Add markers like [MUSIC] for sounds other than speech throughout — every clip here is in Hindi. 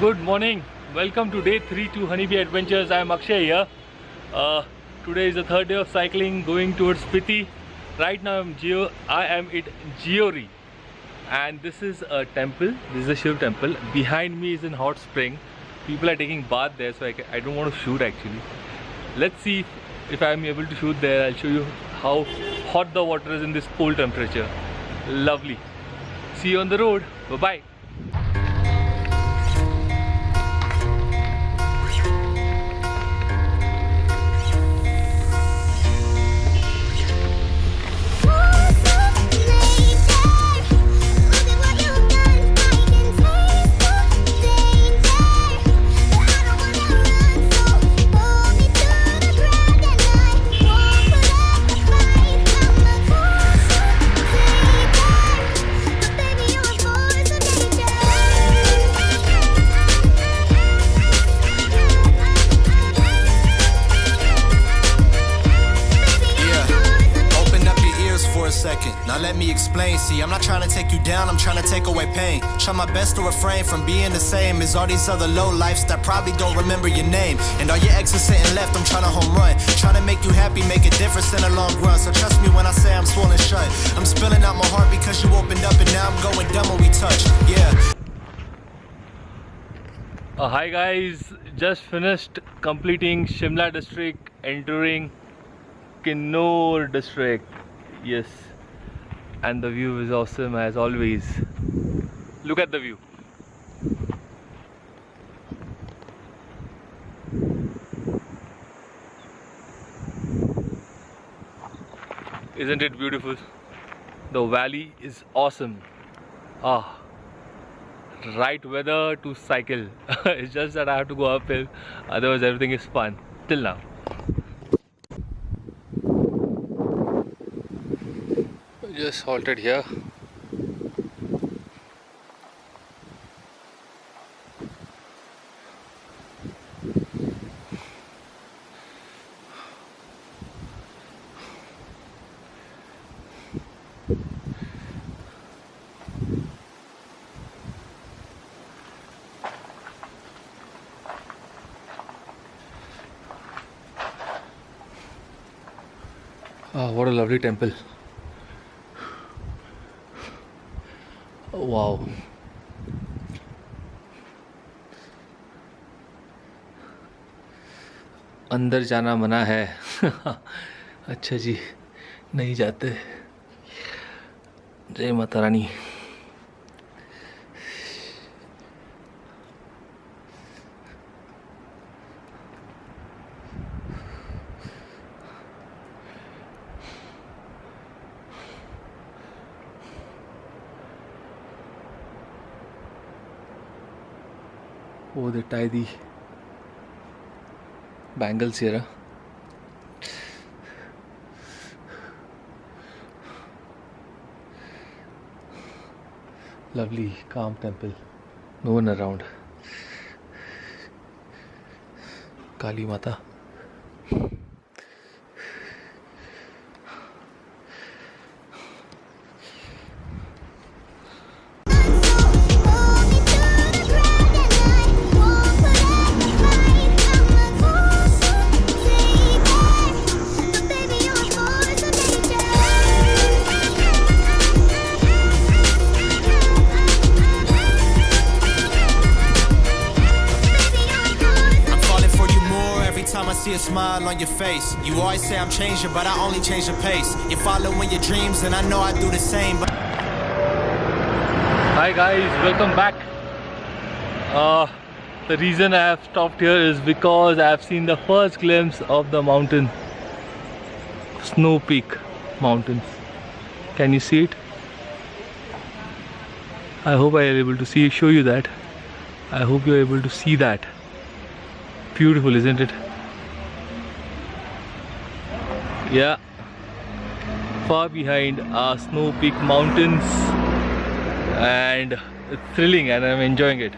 Good morning. Welcome to day three to Honeybee Adventures. I am Akshay here. Uh, today is the third day of cycling, going towards Spiti. Right now I'm Geo. I am at Geori, and this is a temple. This is a Shiv temple. Behind me is a hot spring. People are taking bath there, so I, can, I don't want to shoot actually. Let's see if, if I'm able to shoot there. I'll show you how hot the water is in this cold temperature. Lovely. See you on the road. Bye bye away pain. Try my best to refrain from being the same as all these other low lifes that probably don't remember your name. And all your exes sitting left, I'm trying to home run. Trying to make you happy, make a difference in the long run. So trust me when I say I'm swollen shut. I'm spilling out my heart because you opened up and now I'm going dumb when we touch. Yeah. Uh, hi guys, just finished completing Shimla district, entering Kinnaur district. Yes, and the view is awesome as always. Look at the view. Isn't it beautiful? The valley is awesome. Ah, right weather to cycle. [LAUGHS] it's just that I have to go uphill, otherwise, everything is fun. Till now. Just halted here. Ah, what a lovely temple. Wow. अंदर जाना मना है [LAUGHS] अच्छा जी नहीं जाते जय माता रानी ओ दे टाई दी। बैंगल्स ये रहा। लवली काम temple no one around Kali Mata. See a smile on your face. You always say I'm changing, but I only change the pace. You're following your dreams, and I know I do the same. But Hi guys, welcome back. Uh, the reason I have stopped here is because I have seen the first glimpse of the mountain, Snow Peak Mountains. Can you see it? I hope I am able to see show you that. I hope you are able to see that. Beautiful, isn't it? Yeah. Far behind are Snow Peak Mountains and it's thrilling and I'm enjoying it.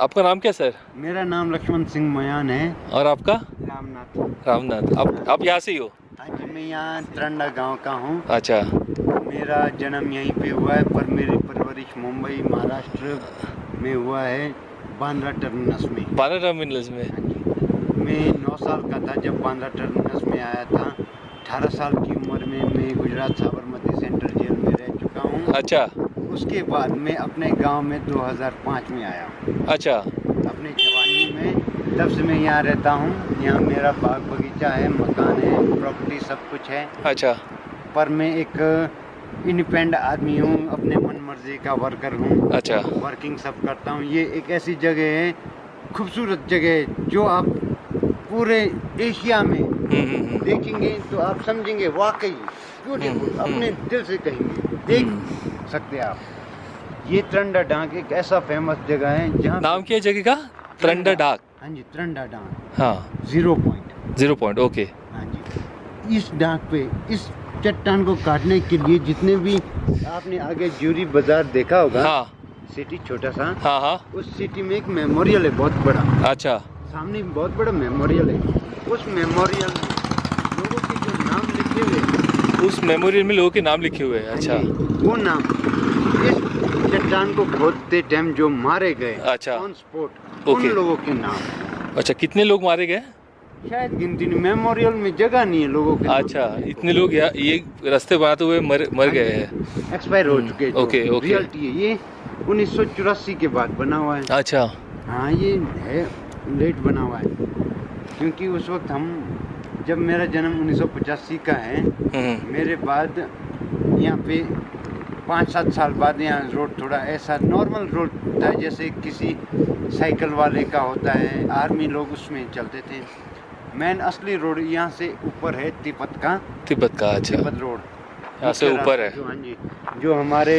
आपका नाम क्या सर? मेरा नाम लक्ष्मण सिंह मयान है। और आपका? रामनाथ। रामनाथ। आप आप यहाँ से ही हो? हाँ जी मैं यहाँ तरंडा गाँव का हूँ। अच्छा। मेरा जन्म यहीं पे हुआ है पर मेरी परवरिश मुंबई महाराष्ट्र में हुआ है बांद्रा टर्मिनस में। बारह टर्मिनल्स में? हाँ मैं नौ साल का था जब बांद्रा टर्मिनस में आया था। अठारह साल की उम्र में मैं गुजरात साबरमती सेंट्रल जेल में रह चुका हूँ। अच्छा। उसके बाद मैं अपने गाँव में 2005 में आया हूँ। अच्छा। अपनी जवानी में तब से मैं यहाँ रहता हूँ। यहाँ मेरा बाग बगीचा है मकान है प्रॉपर्टी सब कुछ है। अच्छा। पर मैं एक इंडिपेंडेंट आदमी हूँ अपने मन मर्ज़ी का वर्कर हूँ। अच्छा। वर्किंग सब करता हूँ। ये एक ऐसी जगह है खूबसूरत जगह है जो आप पूरे एशिया में हम्म, हम्म, हम्म। देखेंगे तो आप समझेंगे वाकई ब्यूटीफुल अपने दिल से कहेंगे। देख सकते हैं आप। ये त्रंडा डांग एक ऐसा फ़ेमस जगह है जहाँ नाम क्या है जगह का? त्रंडा डाक। हाँ जी त्रंडा डांग हाँ। Zero point zero point okay हाँ जी। इस डाक पे इस चट्टान को काटने के लिए जितने भी आपने आगे ज्यूरी बाज़ार देखा होगा हाँ। सिटी छोटा सा हाँ हाँ। उस सिटी में एक मेमोरियल है बहुत बड़ा। अच्छा। सामने बहुत बड़ा मेमोरियल है। उस मेमोरियल में लोगों के जो नाम लिखे हुए हैं, उस मेमोरियल में लोगों के नाम लिखे हुए हैं अच्छा। हाँ वो नाम। इस चट्टान को खोदते टाइम जो मारे गए अच्छा। ऑन स्पॉट उन। लोगों के नाम। अच्छा कितने लोग मारे गए? शायद गिनती नहीं मेमोरियल में जगह नहीं है लोगों के अच्छा इतने लोग यहाँ ये रास्ते बनाते हुए मर मर गए हैं। एक्सपायर हो हम्म, चुके हैं ओके, ओके। रियलिटी है ये। उन्नीस सौ चौरासी के बाद बना हुआ है। अच्छा। हाँ ये है लेट बना हुआ है। क्योंकि उस वक्त हम जब मेरा जन्म 1985 का है हम्म, मेरे बाद यहाँ पे पाँच सात साल बाद यहाँ रोड थोड़ा ऐसा नॉर्मल रोड था जैसे किसी साइकिल वाले का होता है आर्मी लोग उसमें चलते थे। मेन असली रोड यहाँ से ऊपर है तिब्बत का। तिब्बत का अच्छा। Tibet road. यहाँ से ऊपर है। जो हाँ जी जो हमारे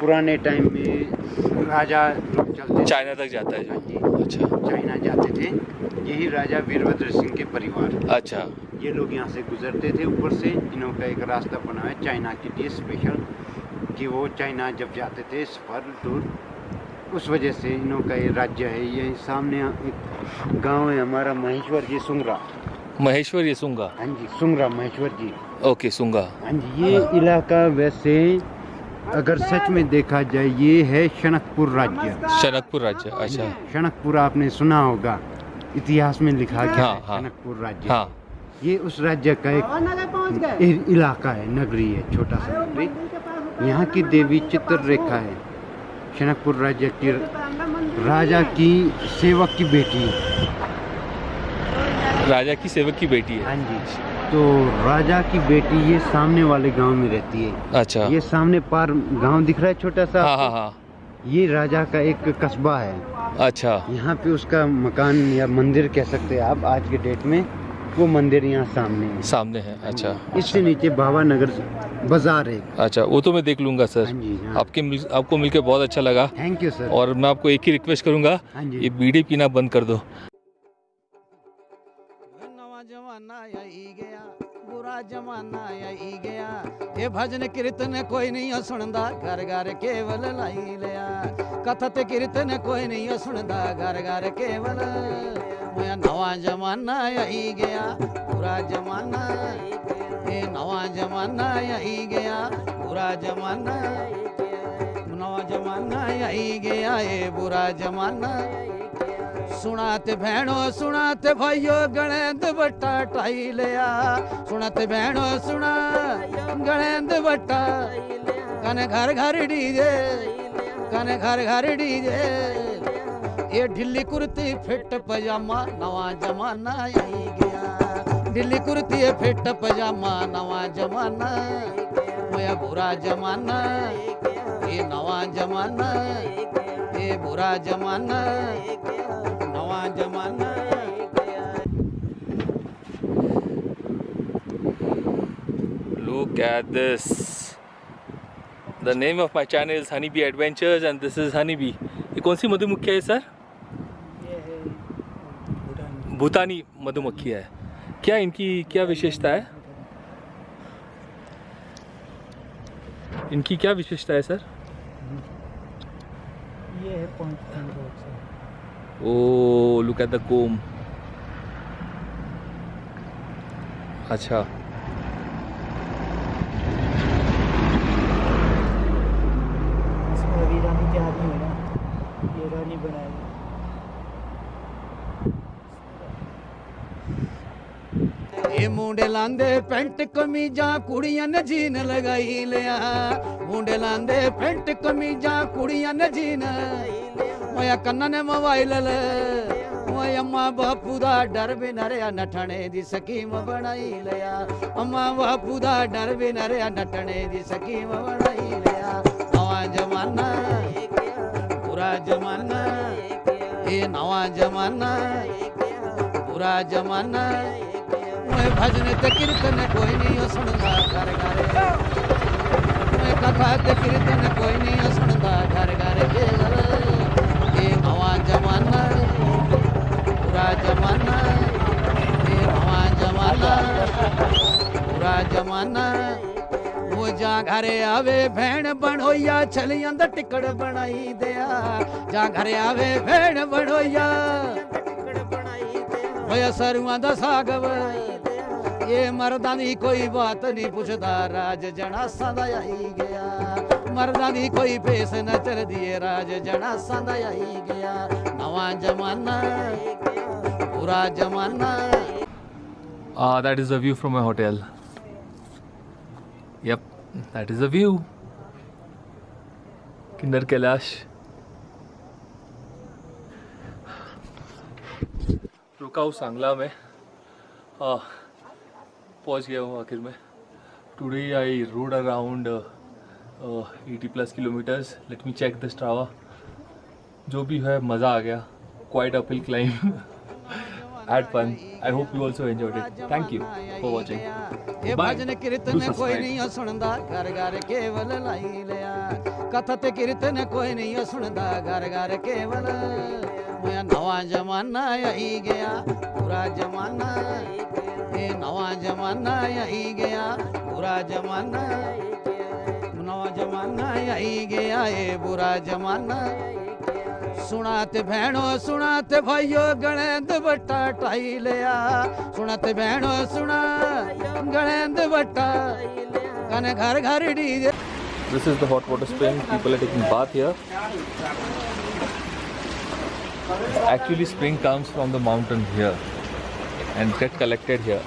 पुराने टाइम में राजा लोग चलते चाइना तक जाता है हाँ जी। अच्छा। चाइना जाते थे यही राजा वीरभद्र सिंह के परिवार। अच्छा। ये लोग यहाँ से गुजरते थे ऊपर से इन्हों का एक रास्ता बना है चाइना के लिए स्पेशल कि वो चाइना जब जाते थे सफ़र दूर उस वजह से इन्हों का ये राज्य है ये सामने एक गाँव है हमारा महेश्वर जी सुंगरा। महेश्वर ये सुंगा हाँ जी सुंगरा महेश्वर जी ओके सुंगा हाँ जी ये इलाका वैसे अगर सच में देखा जाए ये है शनकपुर राज्य। शनकपुर राज्य अच्छा। शनकपुर आपने सुना होगा इतिहास में लिखा गया हाँ, हाँ। शनकपुर राज्य। हाँ। ये उस राज्य का एक इलाका है नगरी है छोटा सा नगरी। यहाँ की देवी चित्ररेखा है। शनकपुर राज्य की राजा की सेवक की बेटी राजा की सेवक की बेटी है। हाँ जी। तो राजा की बेटी ये सामने वाले गाँव में रहती है। अच्छा। ये सामने पार गाँव दिख रहा है छोटा सा हाँ हाँ हाँ। ये राजा का एक कस्बा है। अच्छा। यहाँ पे उसका मकान या मंदिर कह सकते हैं आप आज के डेट में। वो मंदिर यहाँ सामने है। सामने है अच्छा। इससे नीचे बाबा नगर बाज़ार है। अच्छा वो तो मैं देख लूँगा हाँ सर जी हाँ। आपके मिल, आपको मिलकर बहुत अच्छा लगा। थैंक यू सर और मैं आपको एक ही रिक्वेस्ट करूँगा हाँ ये बीड़ी पीना बंद कर दो। बुरा जमाना आई गया। ये भजन कीर्तन कोई नहीं सुनदा, घर घर केवल लाई लिया। कथा ते कीर्तन कोई नहीं सुनदा, घर घर केवल मैं नवा जमाना आई गया बुरा जमाना। ये नवा जमाना आई गया बुरा जमाना। नवा जमाना आई गया, ये बुरा जमाना। सुनाते भैणो, सुनाते भाइयो गणेंद बट्टा टाई लिया। सुनाते भैणो, सुना, गणेंद बट्टा। कने घर घर डीजे, कने घर घर डीजे। ये ढिल्ली कुर्ती फिट पजामा, नवा जमाना आई गया। ढिल्ली कुर्ती फिट पजामा, नवा जमाना। मोया बुरा जमाना, ये नवा जमाना। ये बुरा जमाना। जमाना Look at this. The name of my channel is Honeybee Adventures and this is Honeybee. ये कौन सी मधुमक्खी है सर भूटानी मधुमक्खी है क्या इनकी क्या विशेषता है इनकी क्या विशेषता है सर ये है point Oh, look at the comb. अच्छा इसमें अभी रानी के आदमी है ना ये रानी बनाएगा ਇਹ ਮੁੰਡੇ ਲਾਂਦੇ ਪੈਂਟ ਕਮੀਜ਼ਾਂ ਕੁੜੀਆਂ ਨੇ ਜੀਨ ਲਗਾਈ ਲਿਆ ਮੁੰਡੇ ਲਾਂਦੇ ਪੈਂਟ ਕਮੀਜ਼ਾਂ ਕੁੜੀਆਂ ਨੇ ਜੀਨ ਓਏ ਕੰਨਾਂ ਨੇ ਮੋਬਾਈਲ ਲੈ ਓਏ ਅੰਮਾ ਬਾਪੂ ਦਾ ਡਰ ਵੀ ਨਰਿਆ ਨਠਣੇ ਦੀ ਸਕੀਮ ਬਣਾਈ ਲਿਆ ਅੰਮਾ ਬਾਪੂ ਦਾ ਡਰ ਵੀ ਨਰਿਆ ਨਠਣੇ ਦੀ ਸਕੀਮ ਬਣਾਈ ਲਿਆ ਨਵਾਂ ਜ਼ਮਾਨਾ ਬੁਰਾ ਜ਼ਮਾਨਾ ਇਹ ਨਵਾਂ ਜ਼ਮਾਨਾ ਬੁਰਾ ਜ਼ਮਾਨਾ ਓਏ ਭਜਨ ਤੇ ਕੀਰਤਨ ਕੋਈ ਨਹੀਂ ਓ ਸੁਣਦਾ ਘਰ ਘਰ ਓਏ ਕਥਾ ਤੇ ਕੀਰਤਨ ਕੋਈ ਨਹੀਂ ਓ ਸੁਣਦਾ ਘਰ ਘਰ ਕੇਵਲ ਇਹ ਨਵਾਂ ਜ਼ਮਾਨਾ ਬੁਰਾ ਜ਼ਮਾਨਾ ਇਹ ਜ਼ਮਾਨਾ ਬੁਰਾ ਜ਼ਮਾਨਾ ਉਹ ਜਾਂ ਘਰੇ ਆਵੇ ਭੈਣ ਬਣੋਈਆ ਛਲੀਆਂ ਦਾ ਟਿਕੜ ਬਣਾਈ ਦਿਆ ਜਾਂ ਘਰੇ ਆਵੇ ਭੈਣ ਬਣੋਈਆ ਹੋਇਆ ਸਰੂਆਂ ਦਾ ਸਾਗ ਇਹ ਮਰਦਾਂ ਦੀ ਕੋਈ ਬਾਤ ਨਹੀਂ ਪੁੱਛਦਾ ਰਾਜ ਜਣਾਸਾਂ ਦਾ ਆਈ ਗਿਆ ਮਰਦਾਂ ਦੀ ਕੋਈ ਫੇਸ ਨਾ ਚਲਦੀ ਏ ਰਾਜ ਜਣਾਸਾਂ ਦਾ ਆਈ ਗਿਆ ਨਵਾਂ ਜ਼ਮਾਨਾ ਪੂਰਾ ਜ਼ਮਾਨਾ Ah, that is the view from my hotel. Yep, that is the view. Kinder Kailash. रुका हूँ सांगला में आ, पहुँच गया हूँ आखिर में today I rode around Eighty plus kilometres let me check the Strava जो भी है मज़ा आ गया quite uphill climb had fun. I hope you also enjoyed it. Thank you for watching. ਇਹ Bye. ਭਜਨ Do ਕੀਰਤਨ ਕੋਈ subscribe. ਨਹੀਂ ਓ ਸੁਣਦਾ ਘਰ ਘਰ ਕੇਵਲ ਲਾਈ ਲਿਆ ਕਥਾ ਤੇ ਕੀਰਤਨ ਕੋਈ ਨਹੀਂ ਓ ਸੁਣਦਾ ਘਰ ਘਰ ਕੇਵਲ ਹੋਇਆ ਨਵਾਂ ਜ਼ਮਾਨਾ ਆਈ ਗਿਆ ਪੂਰਾ ਜ਼ਮਾਨਾ ਇਹ ਨਵਾਂ ਜ਼ਮਾਨਾ ਆਈ ਗਿਆ ਪੂਰਾ ਜ਼ਮਾਨਾ जमाना आई गया ये बुरा जमाना सुनाते भैनो सुनाते भाइयो गणेंद बट्टा टाई लिया सुनाते भैनो सुना गणेंद बट्टा कने घर घर DJ This is the hot water spring. People are taking bath here. Actually, spring comes from the mountain here and get collected here.